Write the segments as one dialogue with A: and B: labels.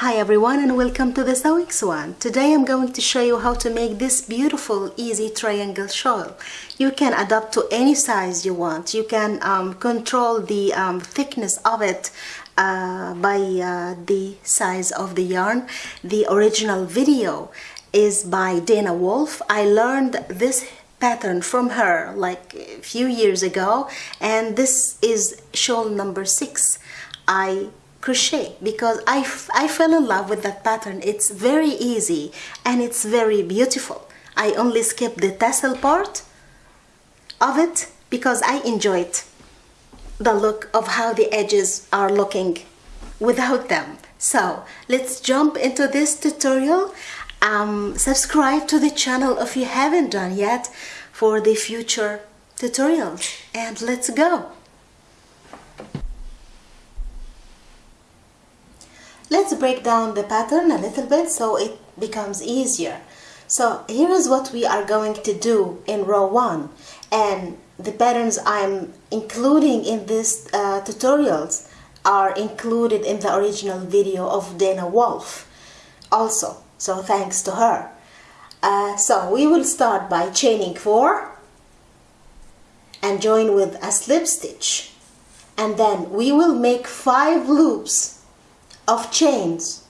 A: Hi everyone and welcome to the Sewing Swan. Today I'm going to show you how to make this beautiful easy triangle shawl. You can adapt to any size you want. You can um, control the um, thickness of it uh, by uh, the size of the yarn. The original video is by Dana Wolf. I learned this pattern from her like a few years ago and this is shawl number six. I crochet because I, I fell in love with that pattern. It's very easy and it's very beautiful. I only skip the tassel part of it because I enjoyed the look of how the edges are looking without them. So let's jump into this tutorial. Um, subscribe to the channel if you haven't done yet for the future tutorials. And let's go let's break down the pattern a little bit so it becomes easier. So here is what we are going to do in row one and the patterns I'm including in this uh, tutorials are included in the original video of Dana Wolf also. So thanks to her. Uh, so we will start by chaining four and join with a slip stitch. And then we will make five loops of chains.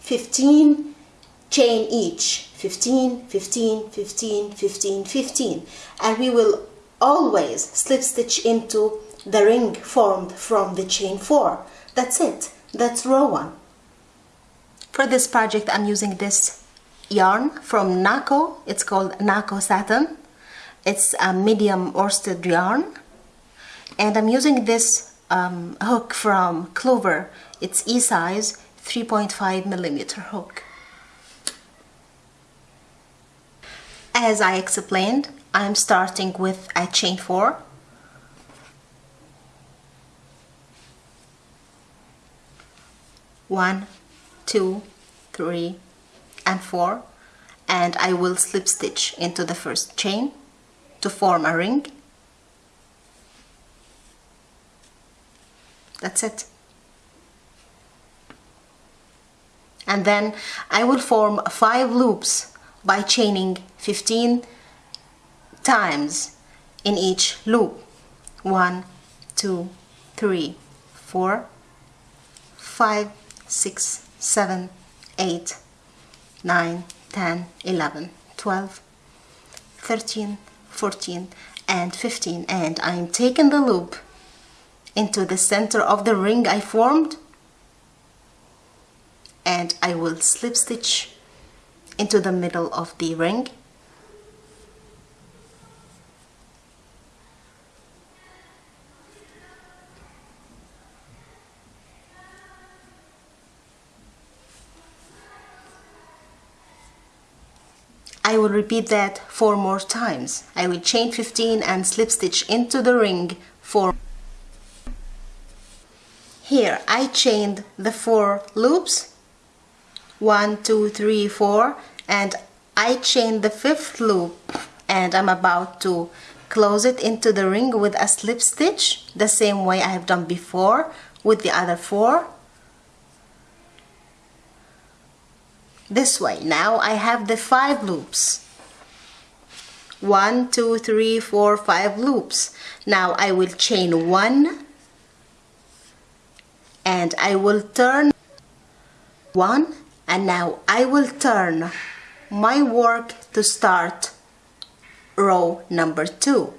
A: 15 chain each. 15 15 15 15 15 and we will always slip stitch into the ring formed from the chain 4 that's it. That's row 1 for this project I'm using this yarn from Nako it's called Nako Satin. It's a medium worsted yarn. And I'm using this um, hook from Clover it's E-size 3.5 millimeter hook. As I explained, I'm starting with a chain 4 one, two, three, and four and I will slip stitch into the first chain to form a ring. That's it. and then I will form five loops by chaining 15 times in each loop one two three four five six seven eight nine ten eleven twelve thirteen fourteen and 15 and I'm taking the loop into the center of the ring I formed and I will slip stitch into the middle of the ring I will repeat that four more times. I will chain 15 and slip stitch into the ring for here I chained the four loops. One two three four. And I chained the fifth loop. And I'm about to close it into the ring with a slip stitch the same way I have done before with the other four. This way now I have the five loops. One two three four five loops. Now I will chain one and I will turn one and now I will turn my work to start row number two.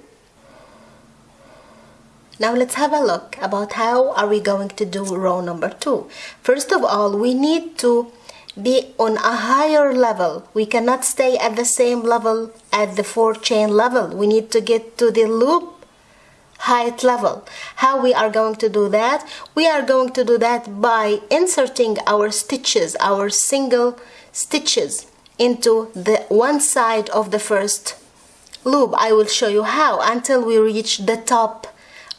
A: Now let's have a look about how are we going to do row number two. First of all we need to be on a higher level. We cannot stay at the same level at the four chain level. We need to get to the loop height level. How we are going to do that? We are going to do that by inserting our stitches, our single stitches into the one side of the first loop. I will show you how until we reach the top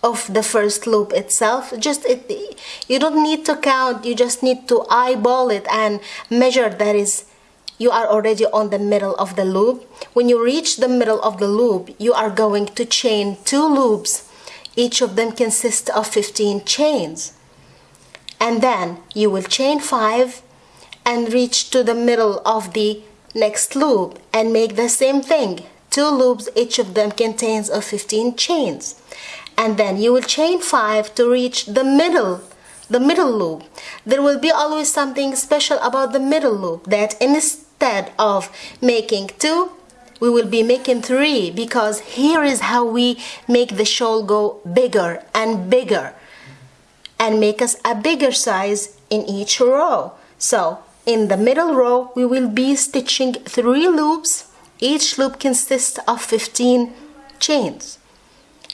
A: of the first loop itself just it you don't need to count you just need to eyeball it and measure that is you are already on the middle of the loop when you reach the middle of the loop you are going to chain two loops each of them consists of 15 chains. And then you will chain 5 and reach to the middle of the next loop and make the same thing. Two loops each of them contains of 15 chains. And then you will chain 5 to reach the middle the middle loop. There will be always something special about the middle loop that instead of making 2 we will be making 3 because here is how we make the shawl go bigger and bigger and make us a bigger size in each row. So in the middle row we will be stitching 3 loops. Each loop consists of 15 chains.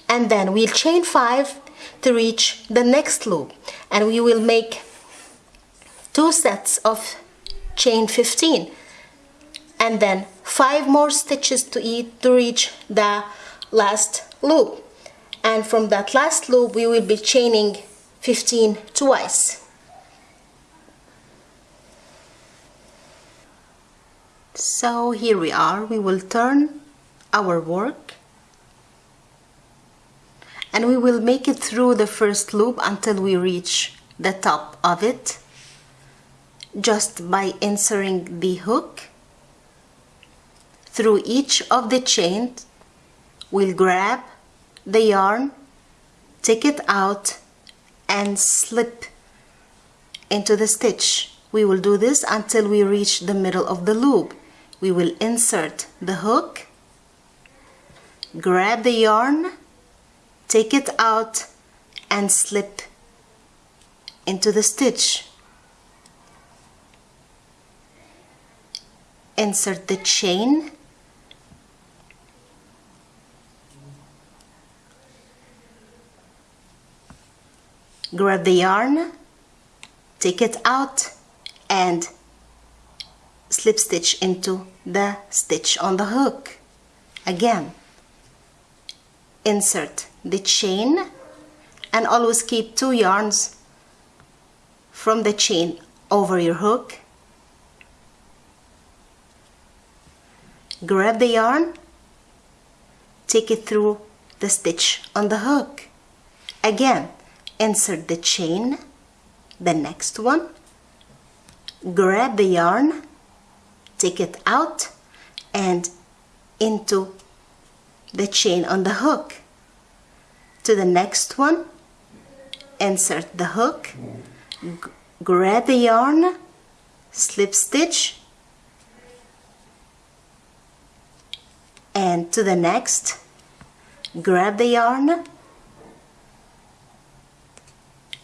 A: And then we'll chain 5 to reach the next loop. And we will make two sets of chain 15 and then five more stitches to eat to reach the last loop. And from that last loop we will be chaining 15 twice. So here we are. We will turn our work. And we will make it through the first loop until we reach the top of it just by inserting the hook through each of the chains we'll grab the yarn take it out and slip into the stitch. We will do this until we reach the middle of the loop. We will insert the hook grab the yarn take it out and slip into the stitch. Insert the chain grab the yarn take it out and slip stitch into the stitch on the hook. Again insert the chain and always keep two yarns from the chain over your hook. Grab the yarn take it through the stitch on the hook. Again insert the chain. The next one. Grab the yarn. Take it out and into the chain on the hook. To the next one. Insert the hook. Grab the yarn. Slip stitch. And to the next. Grab the yarn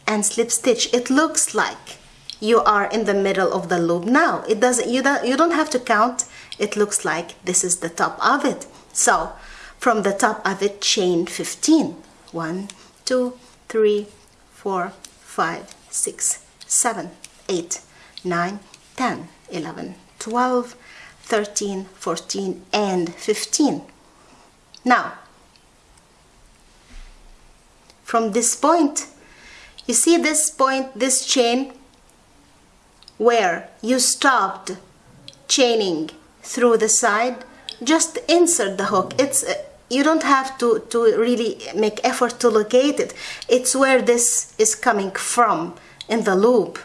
A: and slip stitch. It looks like you are in the middle of the loop. Now it doesn't you don't you don't have to count. It looks like this is the top of it. So from the top of it chain 15 1 2 3 4 5 6 7 8 9 10 11 12 13 14 and 15 now from this point you see this point this chain? Where you stopped chaining through the side just insert the hook. It's uh, you don't have to to really make effort to locate it. It's where this is coming from in the loop.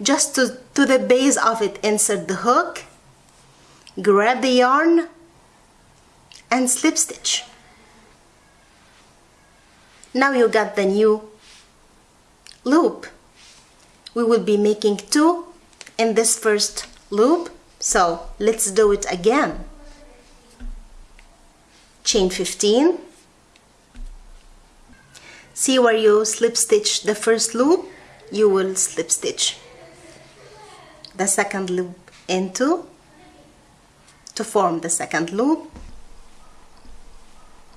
A: Just to to the base of it insert the hook grab the yarn and slip stitch. Now you got the new loop. We will be making two in this first loop. So let's do it again. Chain 15 see where you slip stitch the first loop you will slip stitch the second loop into to form the second loop.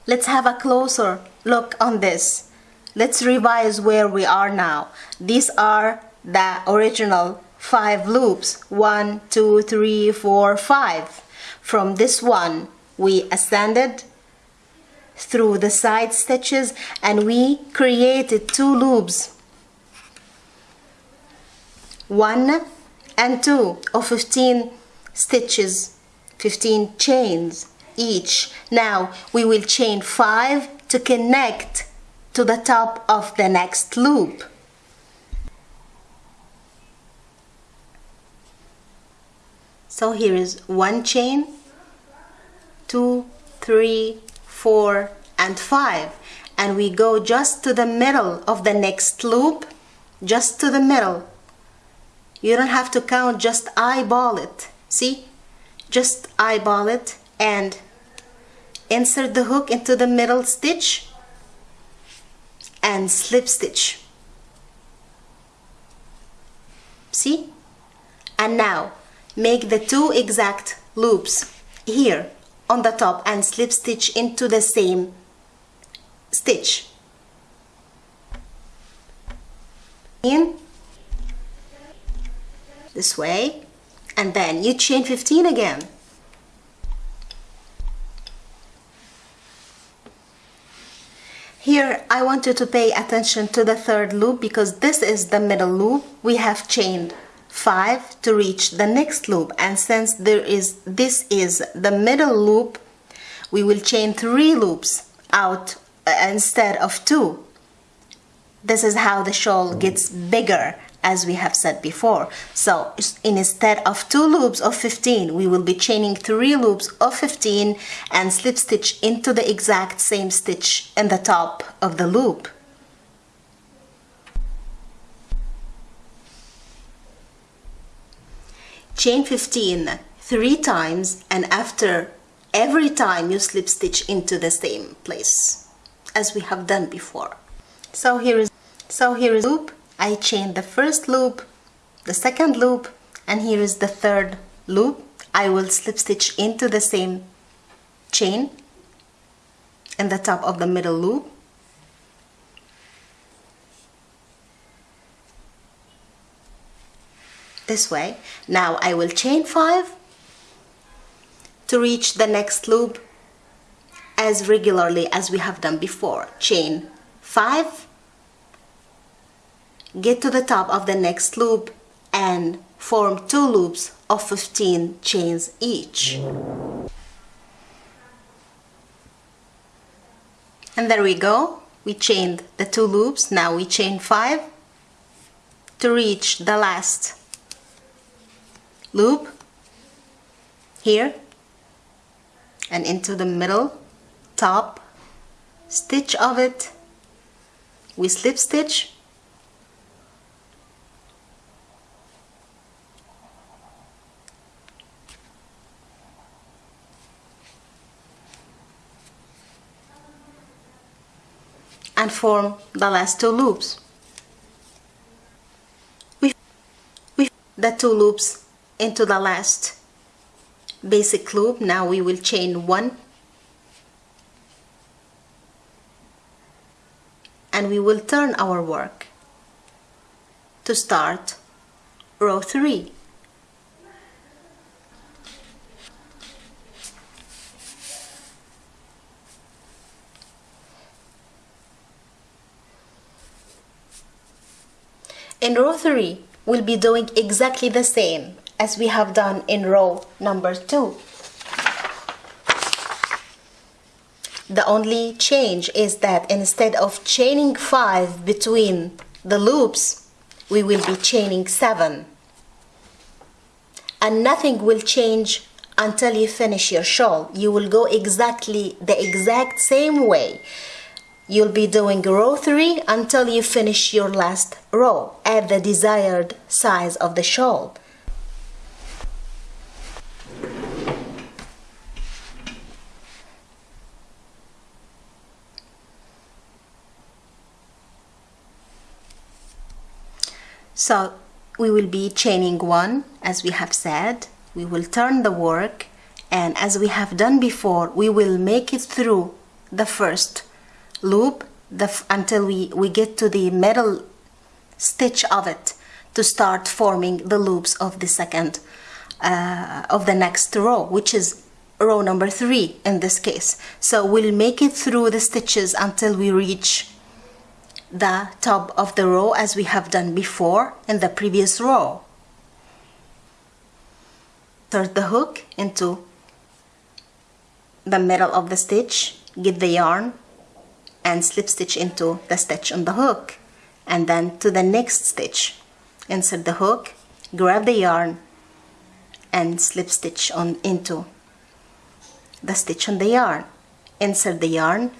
A: Let's have a closer look on this let's revise where we are now. These are the original five loops. One two three four five. From this one we ascended through the side stitches and we created two loops. One and two of 15 stitches 15 chains each. Now we will chain five to connect to the top of the next loop. So here is one chain two three four and five. And we go just to the middle of the next loop just to the middle. You don't have to count just eyeball it. See? Just eyeball it and insert the hook into the middle stitch and slip stitch. See? And now make the two exact loops here on the top and slip stitch into the same stitch. In. This way. And then you chain 15 again Here I want you to pay attention to the third loop because this is the middle loop. We have chained 5 to reach the next loop and since there is this is the middle loop we will chain 3 loops out uh, instead of 2. This is how the shawl gets bigger as we have said before. So instead of two loops of 15, we will be chaining three loops of 15 and slip stitch into the exact same stitch in the top of the loop. Chain 15 three times and after every time you slip stitch into the same place as we have done before. So here is so here is loop I chain the first loop, the second loop, and here is the third loop. I will slip stitch into the same chain in the top of the middle loop. This way. Now I will chain 5 to reach the next loop as regularly as we have done before. Chain 5 get to the top of the next loop and form two loops of 15 chains each. And there we go. We chained the two loops. Now we chain five to reach the last loop here and into the middle top stitch of it we slip stitch and form the last two loops. We, we the two loops into the last basic loop. Now we will chain one and we will turn our work to start row 3. In row 3, we'll be doing exactly the same as we have done in row number 2. The only change is that instead of chaining 5 between the loops, we will be chaining 7. And nothing will change until you finish your shawl. You will go exactly the exact same way. You'll be doing row 3 until you finish your last row at the desired size of the shawl. So we will be chaining one as we have said. We will turn the work and as we have done before, we will make it through the first loop the, until we, we get to the middle stitch of it to start forming the loops of the second uh, of the next row which is row number three in this case. So we'll make it through the stitches until we reach the top of the row as we have done before in the previous row. Insert the hook into the middle of the stitch get the yarn and slip stitch into the stitch on the hook. And then to the next stitch. Insert the hook grab the yarn and slip stitch on into the stitch on the yarn. Insert the yarn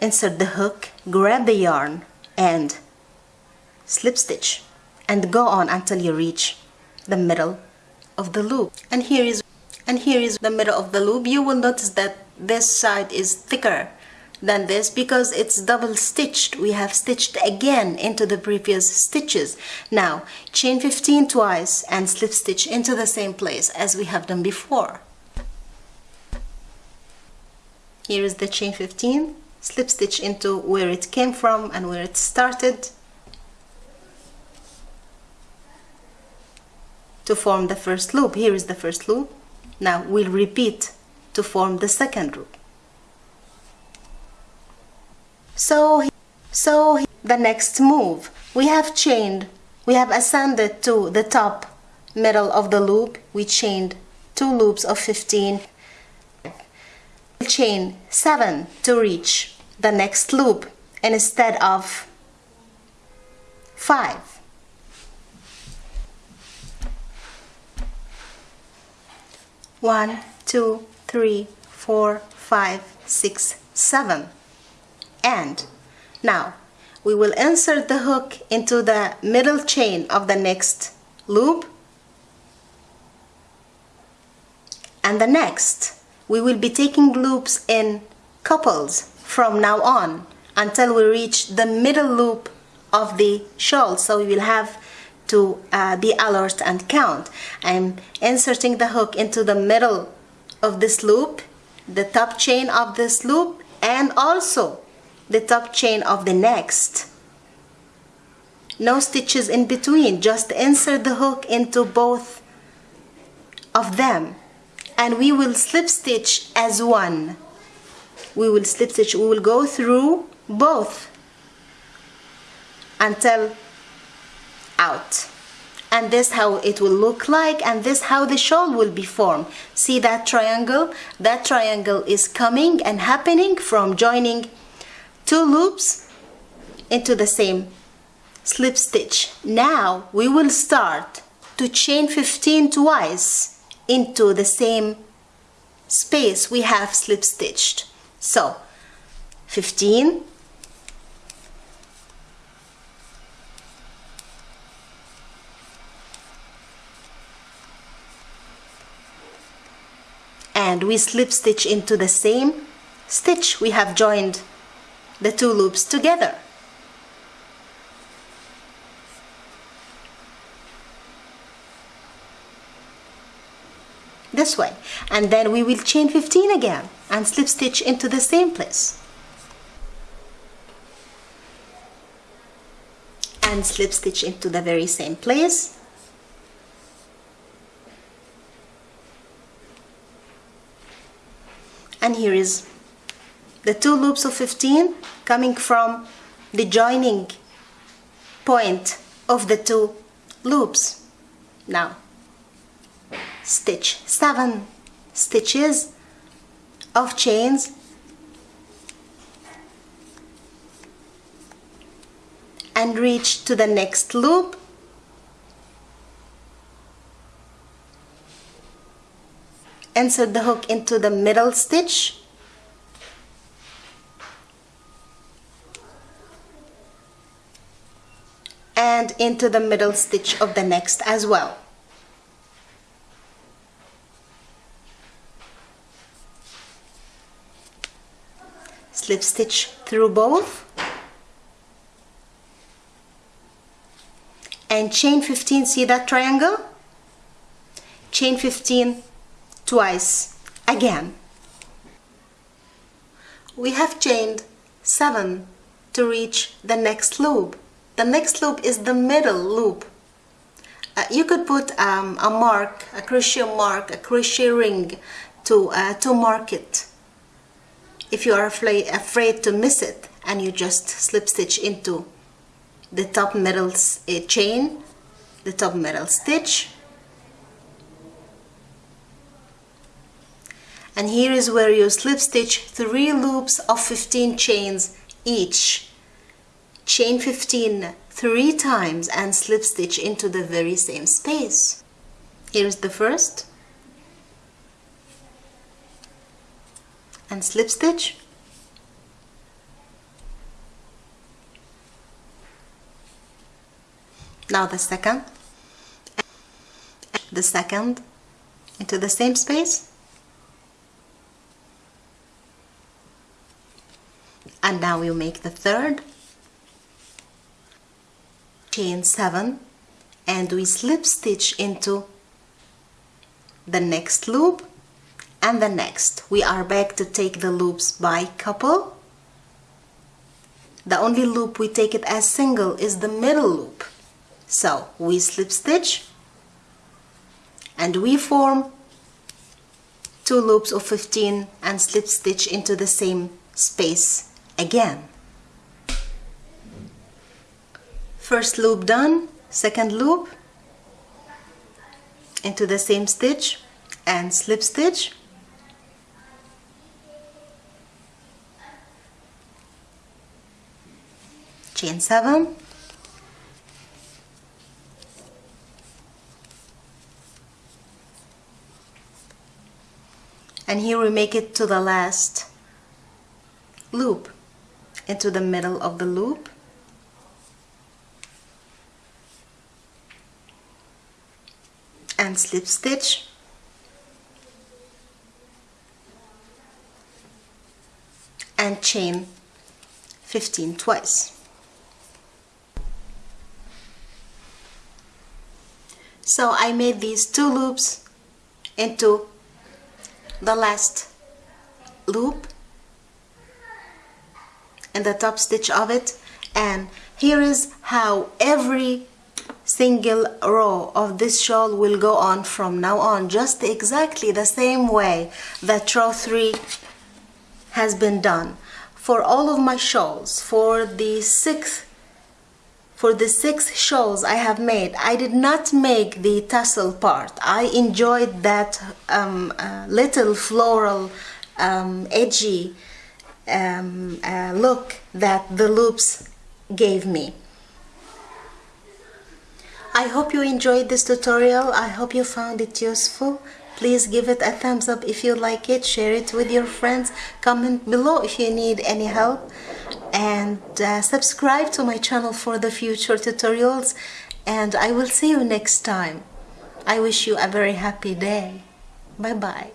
A: insert the hook grab the yarn and slip stitch and go on until you reach the middle of the loop. And here is and here is the middle of the loop. You will notice that this side is thicker than this because it's double stitched we have stitched again into the previous stitches. Now chain 15 twice and slip stitch into the same place as we have done before. Here is the chain 15 slip stitch into where it came from and where it started to form the first loop. Here is the first loop. Now we'll repeat to form the second loop so, so the next move, we have chained, we have ascended to the top middle of the loop, we chained two loops of 15, chain 7 to reach the next loop instead of 5. One, two, three, four, five, six, seven and now we will insert the hook into the middle chain of the next loop. And the next we will be taking loops in couples from now on until we reach the middle loop of the shawl so we will have to uh, be alert and count. I'm inserting the hook into the middle of this loop the top chain of this loop and also the top chain of the next. No stitches in between, just insert the hook into both of them and we will slip stitch as one. We will slip stitch, we will go through both until out and this how it will look like and this how the shawl will be formed see that triangle that triangle is coming and happening from joining two loops into the same slip stitch. Now we will start to chain 15 twice into the same space we have slip stitched. So 15 and we slip stitch into the same stitch we have joined the two loops together. This way. And then we will chain 15 again and slip stitch into the same place. And slip stitch into the very same place. And here is the two loops of 15 coming from the joining point of the two loops. Now, stitch seven. Stitches of chains and reach to the next loop. Insert the hook into the middle stitch and into the middle stitch of the next as well. Slip stitch through both. And chain 15 see that triangle? Chain 15 twice again. We have chained 7 to reach the next loop the next loop is the middle loop. Uh, you could put um, a mark, a crochet mark, a crochet ring to, uh, to mark it. If you are afraid, to miss it and you just slip stitch into the top middle uh, chain, the top middle stitch. And here is where you slip stitch three loops of 15 chains each chain 15 three times and slip stitch into the very same space. Here's the first. And slip stitch. Now the second. The second. Into the same space. And now you make the third chain 7 and we slip stitch into the next loop and the next. We are back to take the loops by couple. The only loop we take it as single is the middle loop. So we slip stitch and we form two loops of 15 and slip stitch into the same space again first loop done second loop into the same stitch and slip stitch. Chain 7 and here we make it to the last loop into the middle of the loop and slip stitch and chain 15 twice. So I made these two loops into the last loop and the top stitch of it. And here is how every single row of this shawl will go on from now on just exactly the same way that row 3 has been done. For all of my shawls for the sixth for the six shawls I have made I did not make the tassel part. I enjoyed that um, uh, little floral um, edgy um, uh, look that the loops gave me I hope you enjoyed this tutorial I hope you found it useful please give it a thumbs up if you like it share it with your friends comment below if you need any help and uh, subscribe to my channel for the future tutorials and I will see you next time. I wish you a very happy day. Bye bye.